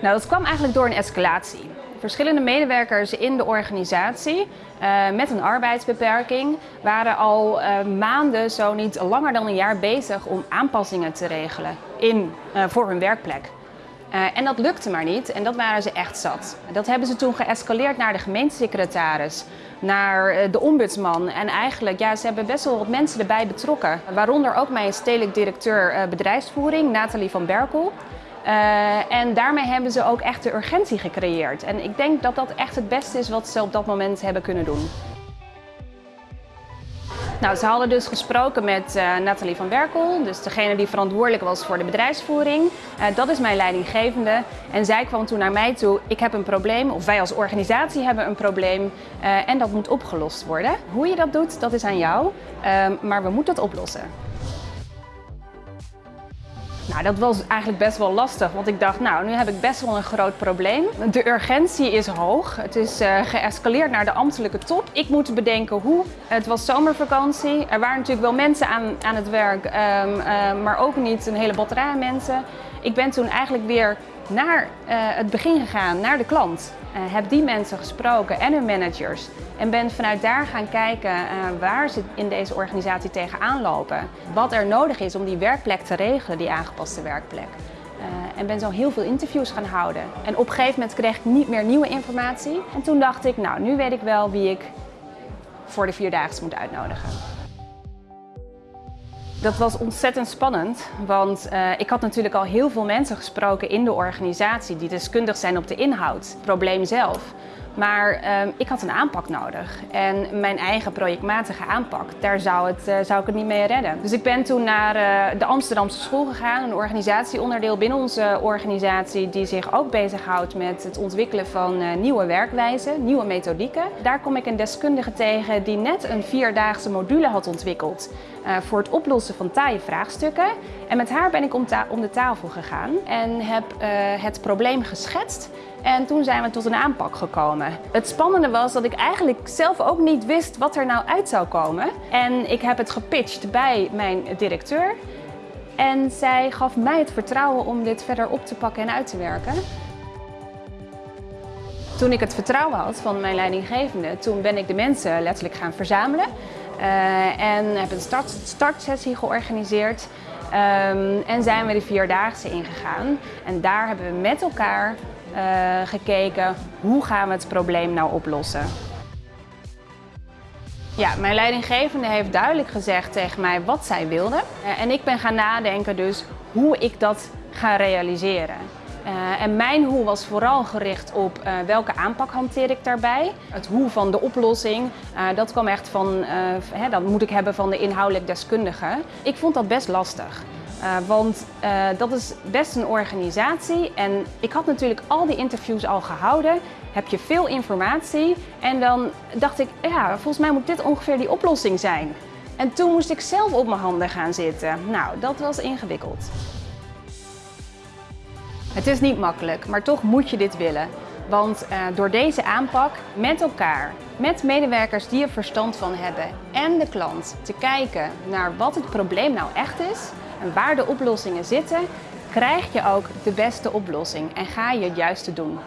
Nou, dat kwam eigenlijk door een escalatie. Verschillende medewerkers in de organisatie uh, met een arbeidsbeperking waren al uh, maanden, zo niet langer dan een jaar bezig om aanpassingen te regelen in, uh, voor hun werkplek. en dat lukte maar niet en dat waren ze echt zat. Dat hebben ze toen geëscaleerd naar de gemeentesecretaris, naar de ombudsman. En eigenlijk, ja, ze hebben best wel wat mensen erbij betrokken. Waaronder ook mijn stedelijk directeur bedrijfsvoering, Nathalie van Berkel. Uh, en daarmee hebben ze ook echt de urgentie gecreëerd. En ik denk dat dat echt het beste is wat ze op dat moment hebben kunnen doen. Nou, ze hadden dus gesproken met uh, Nathalie van Berkel, dus degene die verantwoordelijk was voor de bedrijfsvoering. Uh, dat is mijn leidinggevende. En zij kwam toen naar mij toe, ik heb een probleem, of wij als organisatie hebben een probleem en dat moet opgelost worden. Hoe je dat doet, dat is aan jou, maar we moeten het oplossen. Nou, dat was eigenlijk best wel lastig, want ik dacht, nou, nu heb ik best wel een groot probleem. De urgentie is hoog. Het is uh, geëscaleerd naar de ambtelijke top. Ik moet bedenken hoe. Het was zomervakantie. Er waren natuurlijk wel mensen aan, aan het werk, um, uh, maar ook niet een hele batterij mensen. Ik ben toen eigenlijk weer naar uh, het begin gegaan, naar de klant. Uh, heb die mensen gesproken en hun managers. En ben vanuit daar gaan kijken uh, waar ze in deze organisatie tegenaan lopen. Wat er nodig is om die werkplek te regelen, die aangepaste werkplek. en ben zo heel veel interviews gaan houden. En op een gegeven moment kreeg ik niet meer nieuwe informatie. En toen dacht ik, nou nu weet ik wel wie ik voor de Vierdaagse moet uitnodigen. Dat was ontzettend spannend, want uh, ik had natuurlijk al heel veel mensen gesproken in de organisatie die deskundig zijn op de inhoud, het probleem zelf. Maar uh, ik had een aanpak nodig en mijn eigen projectmatige aanpak, daar zou, het, uh, zou ik het niet mee redden. Dus ik ben toen naar uh, de Amsterdamse school gegaan, een organisatieonderdeel binnen onze organisatie die zich ook bezighoudt met het ontwikkelen van nieuwe werkwijzen, nieuwe methodieken. Daar kom ik een deskundige tegen die net een vierdaagse module had ontwikkeld voor het oplossen van taaie vraagstukken. En met haar ben ik om, om de tafel gegaan en heb het probleem geschetst en toen zijn we tot een aanpak gekomen. Het spannende was dat ik eigenlijk zelf ook niet wist wat er nou uit zou komen. En ik heb het gepitcht bij mijn directeur. En zij gaf mij het vertrouwen om dit verder op te pakken en uit te werken. Toen ik het vertrouwen had van mijn leidinggevende, toen ben ik de mensen letterlijk gaan verzamelen. Uh, en heb een start, startsessie georganiseerd. Um, en zijn we de Vierdaagse ingegaan. En daar hebben we met elkaar gekeken hoe gaan we het probleem nou oplossen. Ja, mijn leidinggevende heeft duidelijk gezegd tegen mij wat zij wilde. Uh, en ik ben gaan nadenken dus hoe ik dat ga realiseren. Uh, en mijn hoe was vooral gericht op welke aanpak hanteer ik daarbij. Het hoe van de oplossing, dat kwam echt van, hè, dat moet ik hebben van de inhoudelijk deskundige. Ik vond dat best lastig. Uh, want uh, dat is best een organisatie en ik had natuurlijk al die interviews al gehouden. Heb je veel informatie en dan dacht ik, ja, volgens mij moet dit ongeveer die oplossing zijn. En toen moest ik zelf op mijn handen gaan zitten. Nou, dat was ingewikkeld. Het is niet makkelijk, maar toch moet je dit willen. Want uh, door deze aanpak met elkaar, met medewerkers die er verstand van hebben en de klant te kijken naar wat het probleem nou echt is, en waar de oplossingen zitten, krijg je ook de beste oplossing en ga je het juiste doen.